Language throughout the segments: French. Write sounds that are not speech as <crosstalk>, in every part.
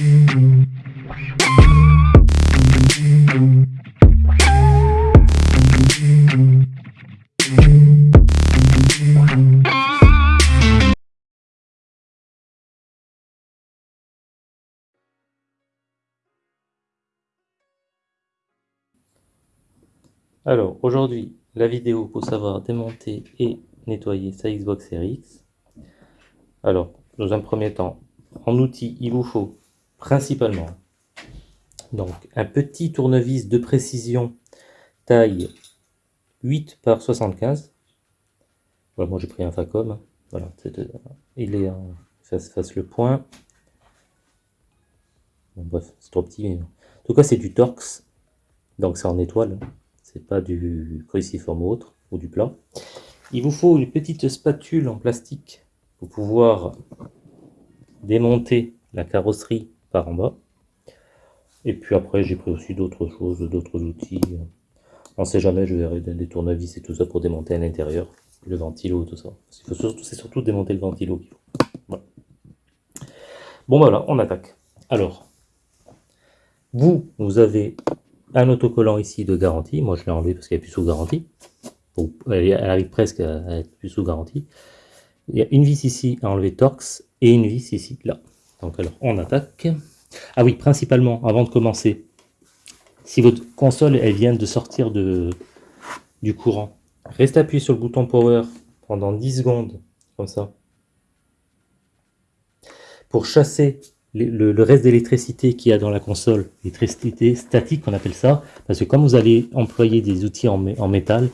Alors, aujourd'hui, la vidéo pour savoir démonter et nettoyer sa Xbox Series. Alors, dans un premier temps, en outil, il vous faut principalement donc un petit tournevis de précision taille 8 par 75. Voilà, moi j'ai pris un Facom. Voilà, il est en face, face le point. bref, c'est trop petit. En tout cas, c'est du Torx. Donc c'est en étoile c'est pas du cruciforme ou autre, ou du plat. Il vous faut une petite spatule en plastique pour pouvoir démonter la carrosserie par en bas. Et puis après, j'ai pris aussi d'autres choses, d'autres outils. On sait jamais, je verrai des tournevis et tout ça pour démonter à l'intérieur, le ventilo, tout ça. C'est surtout, démonter le ventilo qu'il faut. Bon, voilà, on attaque. Alors, vous, vous avez un autocollant ici de garantie. Moi, je l'ai enlevé parce qu'elle est plus sous garantie. elle arrive presque à être plus sous garantie. Il y a une vis ici à enlever Torx et une vis ici, là. Donc, alors, on attaque. Ah oui, principalement, avant de commencer, si votre console, elle vient de sortir du courant, restez appuyé sur le bouton Power pendant 10 secondes, comme ça, pour chasser le, reste d'électricité qu'il y a dans la console, l'électricité statique on appelle ça, parce que comme vous allez employer des outils en, métal,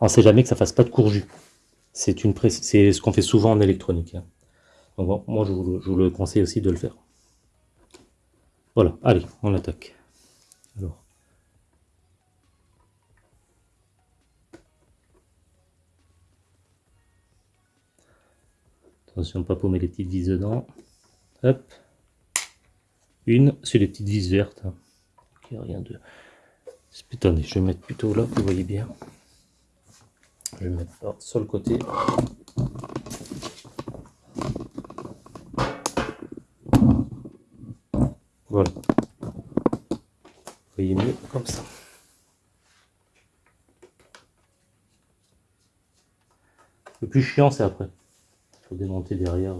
on ne sait jamais que ça fasse pas de courju. C'est ce qu'on fait souvent en électronique. Hein. Moi je vous, le conseille aussi de le faire. Voilà, allez, on attaque. Alors. Attention, pas paumer les petites vis dedans. Hop. Une, c'est les petites vis vertes. Hein. Il rien de... Attendez, je vais mettre plutôt là, vous voyez bien. Je vais mettre sur le côté. Voilà. Vous voyez mieux comme ça. Le plus chiant, c'est après. Il faut démonter derrière.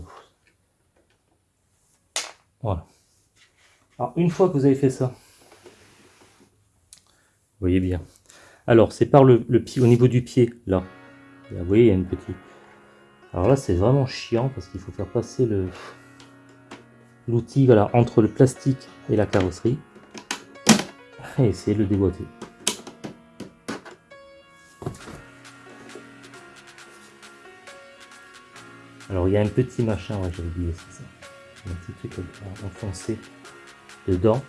Voilà. Alors, une fois que vous avez fait ça, vous voyez bien. Alors, c'est par le, pied, au niveau du pied, là. Vous voyez, il y a une petite... Alors là, c'est vraiment chiant parce qu'il faut faire passer l'outil voilà, entre le plastique et la carrosserie. Et essayer de le déboîter. Alors, il y a un petit machin, ouais, j'avais oublié, c'est ça. Un petit truc enfoncé dedans.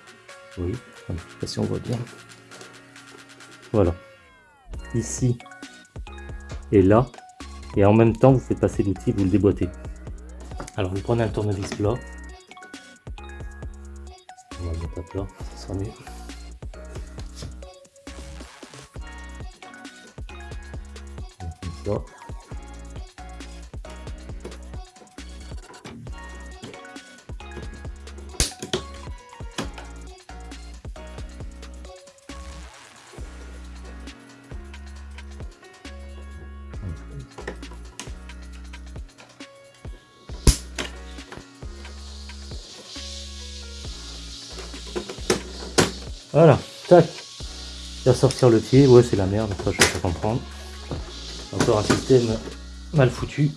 Oui, je sais pas si on voit bien. Voilà. Ici et là. Et en même temps, vous faites passer l'outil, vous le déboîtez. Alors, vous prenez un tournevis plat. On va le mettre à plat, ça sera mieux. Voilà, tac. Il va sortir le pied. Ouais, c'est la merde, ça je peux pas comprendre. Encore un système mal foutu.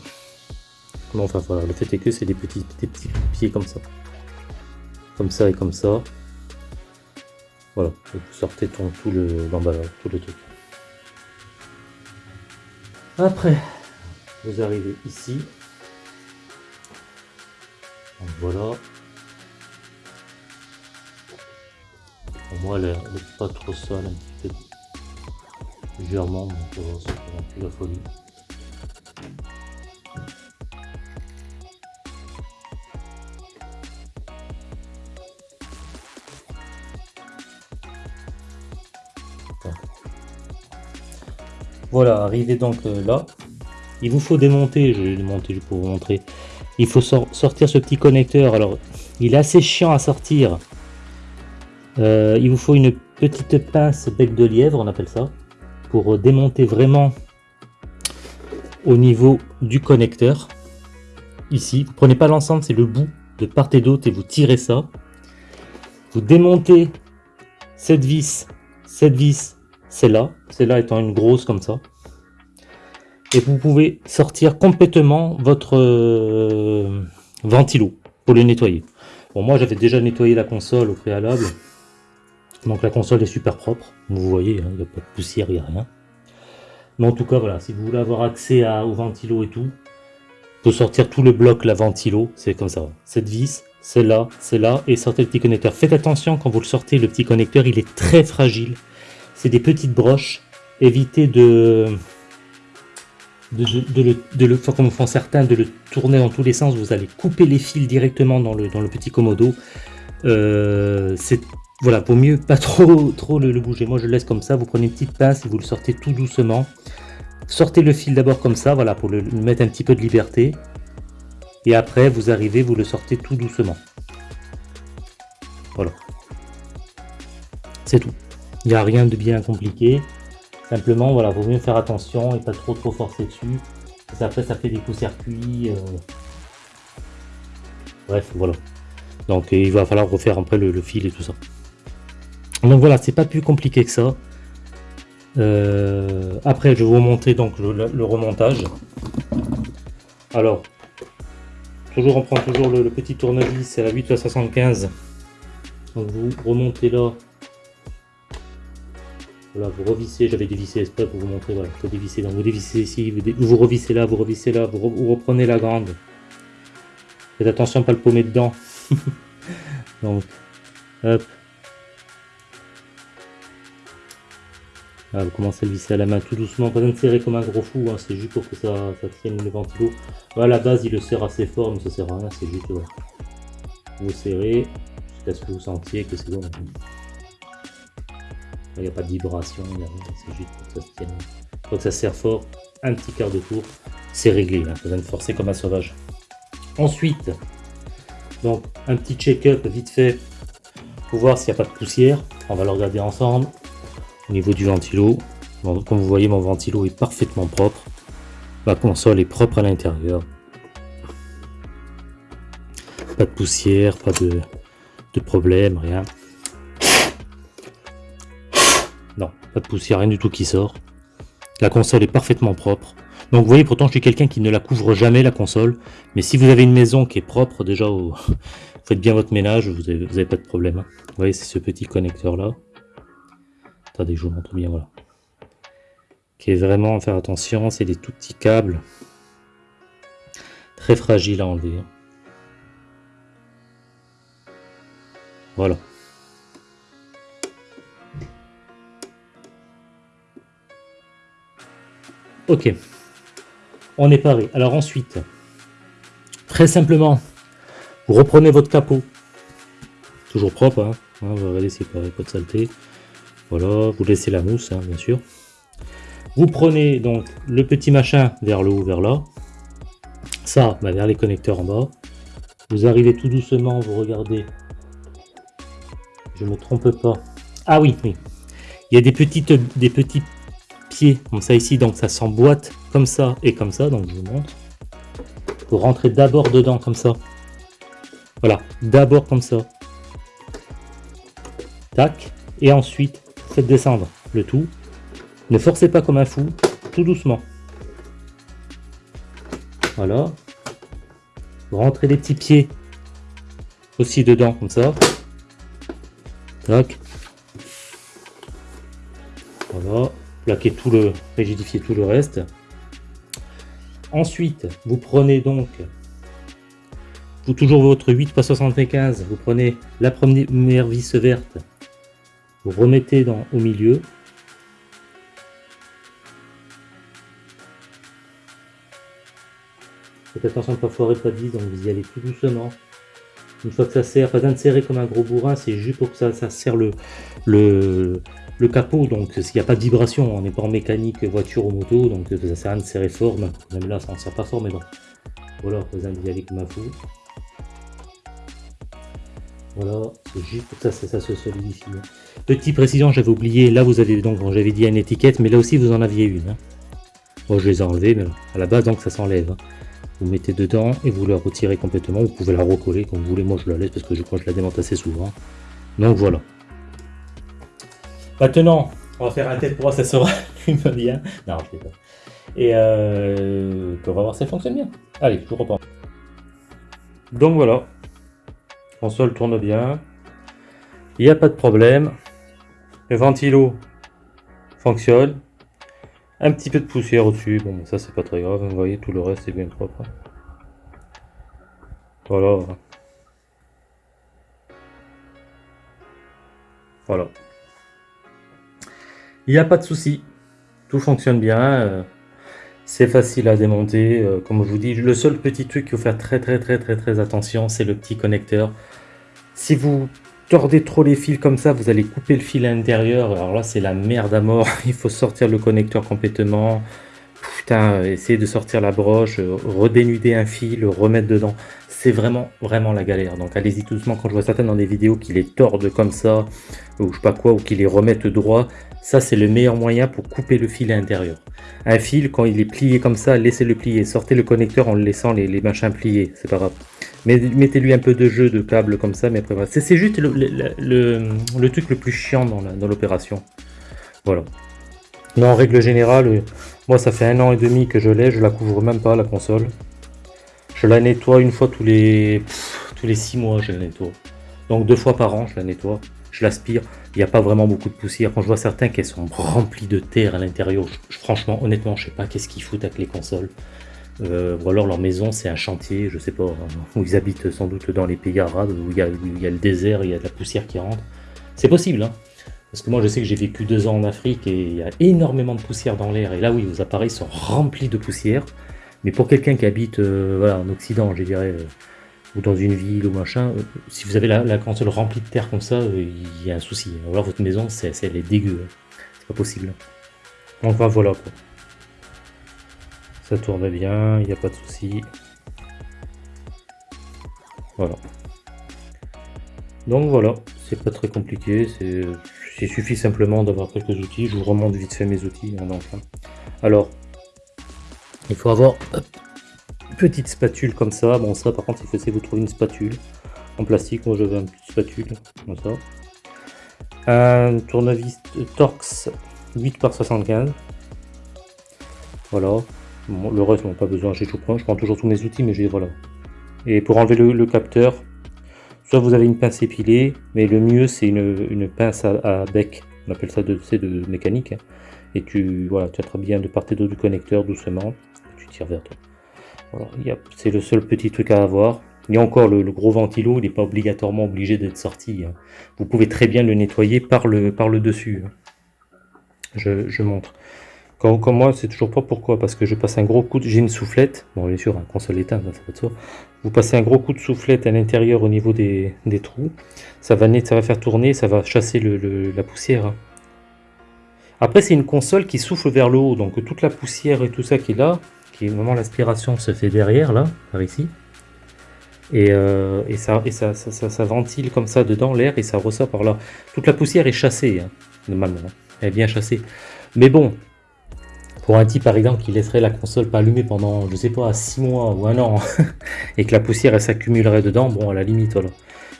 Bon, enfin voilà, le fait est que c'est des petits, des petits pieds comme ça. Comme ça et comme ça. Voilà, vous sortez tout, tout l'emballage, tout le truc. Après, vous arrivez ici. voilà. Pour moi, elle n'est pas trop sale, un petit peu Voilà, arrivé donc euh, là. Il vous faut démonter, je vais démonter pour vous montrer. Il faut sortir ce petit connecteur. Alors, Il est assez chiant à sortir. Euh, il vous faut une petite pince bec de lièvre, on appelle ça, pour démonter vraiment au niveau du connecteur. Ici, vous prenez pas l'ensemble, c'est le bout de part et d'autre et vous tirez ça. Vous démontez cette vis, cette vis, celle-là, celle-là étant une grosse comme ça. Et vous pouvez sortir complètement votre euh, ventilo pour le nettoyer. Bon, moi j'avais déjà nettoyé la console au préalable. Donc la console est super propre. Vous voyez, hein, il n'y a pas de poussière, il n'y a rien. Mais en tout cas, voilà, si vous voulez avoir accès à, au ventilo et tout, faut sortir tout le bloc, la ventilo, c'est comme ça. Cette vis, c'est là, c'est là, et sortez le petit connecteur. Faites attention quand vous le sortez, le petit connecteur, il est très fragile. C'est des petites broches. Évitez de, de, le, comme font certains, de le tourner dans tous les sens. Vous allez couper les fils directement dans le, dans le petit commodo. Euh, c'est voilà, pour mieux pas trop, trop le, bouger. Moi, je laisse comme ça. Vous prenez une petite pince et vous le sortez tout doucement. Sortez le fil d'abord comme ça, voilà, pour le, mettre un petit peu de liberté. Et après, vous arrivez, vous le sortez tout doucement. Voilà. C'est tout. Il n'y a rien de bien compliqué. Simplement, voilà, vaut mieux faire attention et pas trop trop forcer dessus. Parce après, ça fait des coups-circuits. Euh. Bref, voilà. Donc, il va falloir refaire après le fil et tout ça. Donc voilà, c'est pas plus compliqué que ça. Euh, après, je vais vous montrer donc le, remontage. Alors, toujours on prend toujours le, petit tournevis, c'est la 8 à 75. Donc vous remontez là. Voilà, vous revissez, j'avais dévissé exprès pour vous montrer, voilà, faut dévisser. Donc vous dévissez ici, vous, vous revissez là, vous revissez là, vous, reprenez la grande. Faites attention, pas le paumer dedans. <laughs> donc, hop, vous commencez à le visser à la main tout doucement, pas de serrer comme un gros fou, hein, c'est juste pour que ça, tienne le ventilo. à la base, il le serre assez fort, mais ça sert à rien, c'est juste... Vous serrez jusqu'à ce que vous sentiez que c'est bon. Il n'y a pas de vibration, c'est juste pour que ça se tienne. Quand ça serre fort, un petit quart de tour, c'est réglé, là, besoin de forcer comme un sauvage. Ensuite, donc un petit check-up vite fait pour voir s'il n'y a pas de poussière. On va le regarder ensemble niveau du ventilo. comme vous voyez, mon ventilo est parfaitement propre. Ma console est propre à l'intérieur. Pas de poussière, pas de, de problème, rien. Non, pas de poussière, rien du tout qui sort. La console est parfaitement propre. Donc vous voyez, pourtant je suis quelqu'un qui ne la couvre jamais la console. Mais si vous avez une maison qui est propre, déjà, <laughs> faites bien votre ménage, vous n'avez pas de problème. Hein. Vous voyez, c'est ce petit connecteur là. Attendez, je vous montre bien, voilà. Qui est vraiment à faire attention, c'est des tout petits câbles. Très fragiles à enlever. Voilà. Ok. On est paré. Alors ensuite, très simplement, vous reprenez votre capot. Toujours propre, hein. hein vous regardez a pas de saleté. Voilà, vous laissez la mousse, hein, bien sûr. Vous prenez donc le petit machin vers le haut, vers là. Ça, bah, vers les connecteurs en bas. Vous arrivez tout doucement, vous regardez. Je me trompe pas. Ah oui, oui. Il y a des, petites, des petits pieds comme ça ici, donc ça s'emboîte comme ça et comme ça, donc je vous montre. Vous rentrez d'abord dedans comme ça. Voilà, d'abord comme ça. Tac. Et ensuite, Faites descendre le tout. Ne forcez pas comme un fou, tout doucement. Voilà. rentrez les petits pieds aussi dedans, comme ça. Tac. Voilà. Plaquez tout le, rigidifiez tout le reste. Ensuite, vous prenez donc, vous toujours votre 8 x 75, vous prenez la première vis verte vous remettez dans, au milieu. Faites attention de ne pas foirer pas vis, donc vous y allez tout doucement. Une fois que ça serre, pas serrer comme un gros bourrin, c'est juste pour que ça, ça serre le, le, le capot. Donc s'il n'y a pas de vibration, on n'est pas en mécanique voiture ou moto, donc ça sert à rien de serrer fort. Même là, ça ne sert pas fort, mais bon. Voilà, pas besoin d'y aller comme un fou. Voilà, c'est juste ça, ça, ça se solidifie. Petite précision, j'avais oublié, là vous avez donc, j'avais dit une étiquette, mais là aussi vous en aviez une. Hein. Bon, je les ai enlevés, mais à la base, donc ça s'enlève. Hein. Vous mettez dedans et vous la retirez complètement. Vous pouvez la recoller comme vous voulez. Moi, je la laisse parce que je crois que je la démonte assez souvent. Donc voilà. Maintenant, on va faire un test pour voir si ça sera <laughs> bien. Non, je sais pas. Et euh, on va voir si ça fonctionne bien. Allez, je reprends. Donc voilà. Console tourne bien. Il n'y a pas de problème. Le ventilo fonctionne. Un petit peu de poussière au-dessus. Bon, ça c'est pas très grave. Vous voyez, tout le reste est bien propre. Voilà. Voilà. Il n'y a pas de souci. Tout fonctionne bien. Euh, c'est facile à démonter, euh, comme je vous dis. Le seul petit truc qu'il faut faire très très très très très attention, c'est le petit connecteur. Si vous tordez trop les fils comme ça, vous allez couper le fil à l'intérieur. Alors là, c'est la merde à mort. <laughs> Il faut sortir le connecteur complètement. Putain, essayer de sortir la broche, euh, redénuder un fil, remettre dedans. C'est vraiment, vraiment la galère. Donc allez-y tout doucement. Quand je vois certains dans des vidéos qui les tordent comme ça, ou je sais pas quoi, ou qui les remettent droit, ça, c'est le meilleur moyen pour couper le fil à l'intérieur. Un fil, quand il est plié comme ça, laissez-le plier. Sortez le connecteur en laissant les, machins pliés, c'est pas grave. Mettez-lui un peu de jeu de câble comme ça, mais après voilà. C'est juste le, truc le plus chiant dans l'opération. Voilà. Mais en règle générale, euh, moi ça fait un an et demi que je l'ai, je la couvre même pas la console. Je la nettoie une fois tous les tous les six mois, je la nettoie. Donc deux fois par an, je la nettoie je l'aspire, il n'y a pas vraiment beaucoup de poussière. Quand je vois certains qui sont remplis de terre à l'intérieur, franchement, honnêtement, je sais pas qu'est-ce qu'ils foutent avec les consoles. Euh, ou alors leur maison c'est un chantier, je sais pas, où ils habitent sans doute dans les pays arabes, où il y a, le désert, il y a de la poussière qui rentre. C'est possible, hein parce que moi je sais que j'ai vécu deux ans en Afrique et il y a énormément de poussière dans l'air. Et là oui, vos appareils sont remplis de poussière. Mais pour quelqu'un qui habite euh, en Occident, je dirais, euh, ou dans une ville ou machin, euh, si vous avez la, console remplie de terre comme ça, euh, il y a un souci. Alors votre maison, c'est, elle est dégueu. Hein. C'est pas possible. Enfin voilà quoi. Ça tourne bien, il n'y a pas de souci. Voilà. Donc voilà, c'est pas très compliqué, il suffit simplement d'avoir quelques outils. Je vous remonte vite fait mes outils. Hein, hein. Alors, il faut avoir petite spatule comme ça. Bon, ça, par contre, il faut essayer de vous trouver une spatule en plastique. Moi, j'avais une petite spatule comme ça. Un tournevis Torx 8 par 75. Voilà. Le reste, non, pas besoin. J'ai tout prends. Je prends toujours tous mes outils, mais j'ai voilà. Et pour enlever le, capteur, soit vous avez une pince épilée, mais le mieux, c'est une, pince à, bec. On appelle ça de, de mécanique. Hein. Et tu, voilà, tu attrapes bien de part et d'autre du connecteur doucement. tu tires vers toi c'est le seul petit truc à avoir. Et encore, le, gros ventilo, il n'est pas obligatoirement obligé d'être sorti. Hein. Vous pouvez très bien le nettoyer par le, par le dessus. Hein. Je, montre. Quand, moi, c'est toujours pas pourquoi. Parce que je passe un gros coup de... J'ai une soufflette. Bon, bien sûr, un console éteinte, ça va être Vous passez un gros coup de soufflette à l'intérieur au niveau des, trous. Ça va, ça va faire tourner, ça va chasser le, la poussière. Hein. Après, c'est une console qui souffle vers le haut. Donc, toute la poussière et tout ça qui est là, moment l'aspiration se fait derrière là, par ici. Et, euh, et, ça, et ça, ça, ventile comme ça dedans l'air et ça ressort par là. Toute la poussière est chassée, hein, normalement. Elle est bien chassée. Mais bon, pour un type par exemple qui laisserait la console pas allumée pendant, je sais pas, 6 mois ou un an, <laughs> et que la poussière elle s'accumulerait dedans, bon à la limite voilà.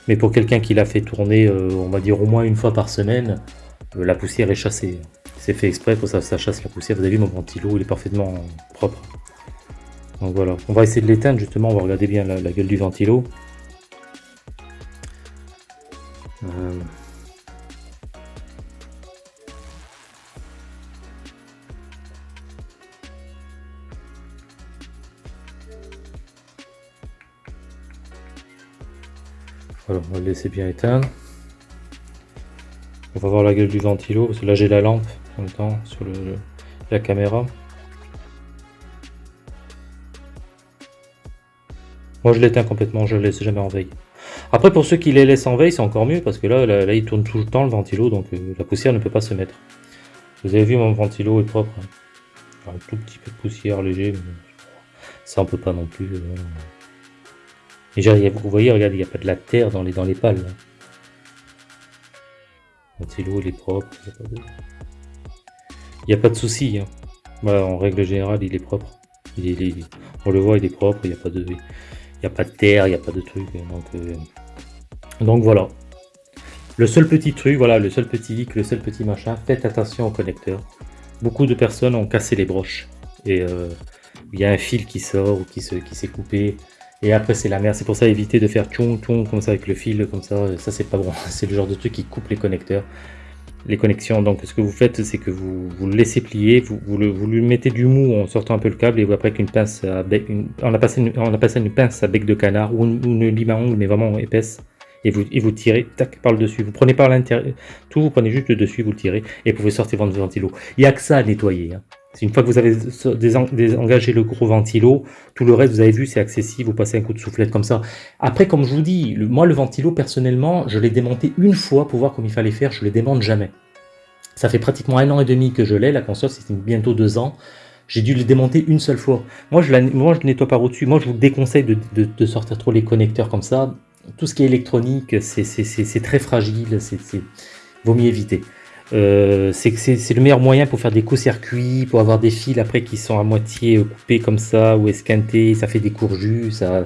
Mais pour quelqu'un qui l'a fait tourner, euh, on va dire au moins une fois par semaine, euh, la poussière est chassée. C'est fait exprès pour ça, ça chasse la poussière. Vous avez vu mon ventilo, il est parfaitement propre. Donc voilà, on va essayer de l'éteindre justement, on va regarder bien la, gueule du ventilo. Euh. Voilà, on va le laisser bien éteindre. On va voir la gueule du ventilo, parce que là j'ai la lampe en même temps sur la caméra. Moi, je l'éteins complètement, je le laisse jamais en veille. Après, pour ceux qui les laissent en veille, c'est encore mieux, parce que là, là, il tourne tout le temps le ventilo, donc euh, la poussière ne peut pas se mettre. Vous avez vu, mon ventilo est propre. Un tout petit peu de poussière léger, mais ça on peut pas non plus. Euh, Vous voyez, regardez, il n'y a pas de la terre dans les, dans les pales. Le ventilo, il est propre. Il n'y a pas de, souci. Hein. Bah, en règle générale, il est propre. Il on le voit, il est propre. Il n'y a pas de, il a pas de terre, il n'y a pas de truc. Donc, euh, donc voilà. Le seul petit truc, voilà, le seul petit hic, le seul petit machin, faites attention au connecteur. Beaucoup de personnes ont cassé les broches. Et euh, il y a un fil qui sort ou qui s'est qui coupé. Et après c'est la merde. C'est pour ça éviter de faire tchon tchon comme ça avec le fil, comme ça. Ça c'est pas bon. <laughs> C'est le genre de truc qui coupe les connecteurs. Les connexions. Donc ce que vous faites, c'est que vous, vous, le laissez plier, vous, vous, lui mettez du mou en sortant un peu le câble et vous après qu'une pince à bec, on, a passé une, on a passé une pince à bec de canard ou une, une lime à ongles mais vraiment épaisse et vous, et vous tirez tac, par le dessus. Vous prenez par l'intérieur, tout, vous prenez juste le dessus, vous le tirez et vous pouvez sortir votre ventilo. Il n'y a que ça à nettoyer. Hein. Une fois que vous avez désengagé le gros ventilo, tout le reste, vous avez vu, c'est accessible, vous passez un coup de soufflette comme ça. Après, comme je vous dis, moi, le ventilo, personnellement, je l'ai démonté une fois pour voir comment il fallait faire, je le démonte jamais. Ça fait pratiquement un an et demi que je l'ai, la console, c'est bientôt deux ans. J'ai dû le démonter une seule fois. Moi, je, je nettoie par au-dessus. Moi, je vous déconseille de, de sortir trop les connecteurs comme ça tout ce qui est électronique, c'est très fragile, c'est vaut mieux éviter. Euh, c'est le meilleur moyen pour faire des co-circuits, pour avoir des fils après qui sont à moitié coupés comme ça ou esquintés, ça fait des courjus, ça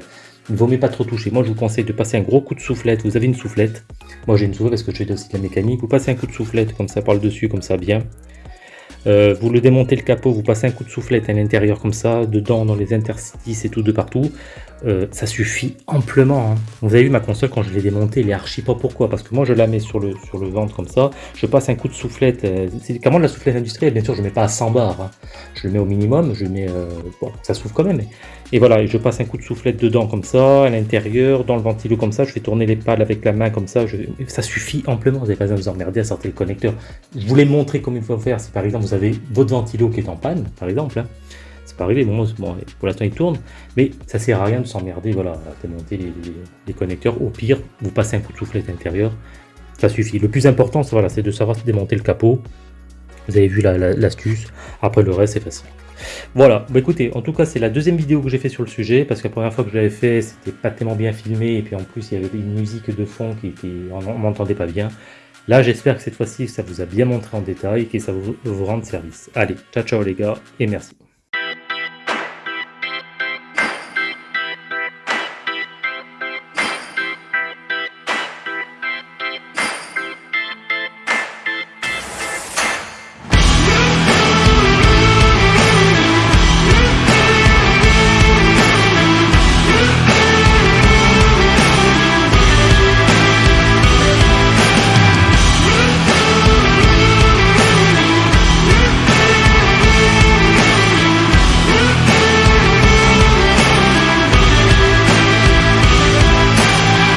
il vaut pas trop toucher. Moi je vous conseille de passer un gros coup de soufflette, vous avez une soufflette, moi j'ai une soufflette parce que je fais aussi de la mécanique, vous passez un coup de soufflette comme ça par le dessus, comme ça bien, euh, vous le démontez le capot, vous passez un coup de soufflette à l'intérieur comme ça, dedans dans les interstices et tout de partout, euh, ça suffit amplement. Hein. Vous avez vu ma console quand je l'ai démontée, elle est archi pas. Pourquoi? Parce que moi je la mets sur le, sur le ventre comme ça, je passe un coup de soufflette. Euh, comment la soufflette industrielle? Bien sûr, je ne mets pas à 100 bars, hein. je le mets au minimum, je mets. bon, ça souffle quand même. Et voilà, je passe un coup de soufflette dedans comme ça, à l'intérieur, dans le ventilo comme ça, je fais tourner les pales avec la main comme ça, ça suffit amplement. Vous n'avez pas besoin de vous emmerder à sortir le connecteur. Je voulais montrer comment il faut faire. Si par exemple vous avez votre ventilo qui est en panne, par exemple, hein. c'est pas arrivé, bon, pour l'instant il tourne, mais ça sert à rien de s'emmerder, voilà, à démonter les, connecteurs. Au pire, vous passez un coup de soufflette intérieur, ça suffit. Le plus important, c'est voilà, de savoir démonter le capot. Vous avez vu l'astuce, après le reste c'est facile. Voilà, bah écoutez, en tout cas c'est la deuxième vidéo que j'ai fait sur le sujet, parce que la première fois que je l'avais fait, c'était pas tellement bien filmé, et puis en plus il y avait une musique de fond qui, était, on m'entendait pas bien. Là, j'espère que cette fois-ci, ça vous a bien montré en détail et que ça vous, vous rende service. Allez, ciao ciao les gars, et merci.